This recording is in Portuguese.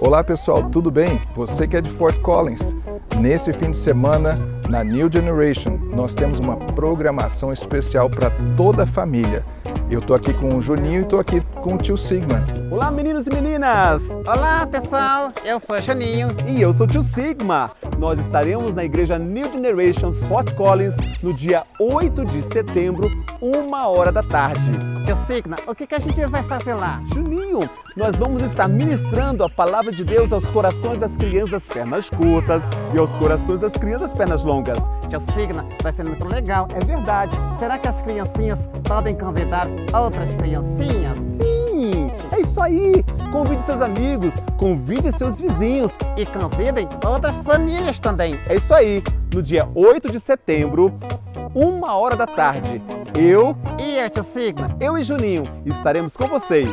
Olá pessoal, tudo bem? Você que é de Fort Collins, nesse fim de semana na New Generation nós temos uma programação especial para toda a família. Eu tô aqui com o Juninho e tô aqui com o tio Sigma. Olá meninos e meninas! Olá pessoal, eu sou o Juninho. E eu sou o tio Sigma. Nós estaremos na igreja New Generation Fort Collins no dia 8 de setembro, uma hora da tarde. Tio Sigma, o que, que a gente vai fazer lá? Juninho, nós vamos estar ministrando a palavra de Deus aos corações das crianças das pernas curtas e aos corações das crianças das pernas longas. Tio Sigma, vai ser muito legal. É verdade. Será que as criancinhas podem convidar outras criancinhas? Sim, é isso aí. Convide seus amigos, convide seus vizinhos. E convidem outras famílias também. É isso aí. No dia 8 de setembro, uma hora da tarde, eu Tio Sigma? eu e Juninho estaremos com vocês.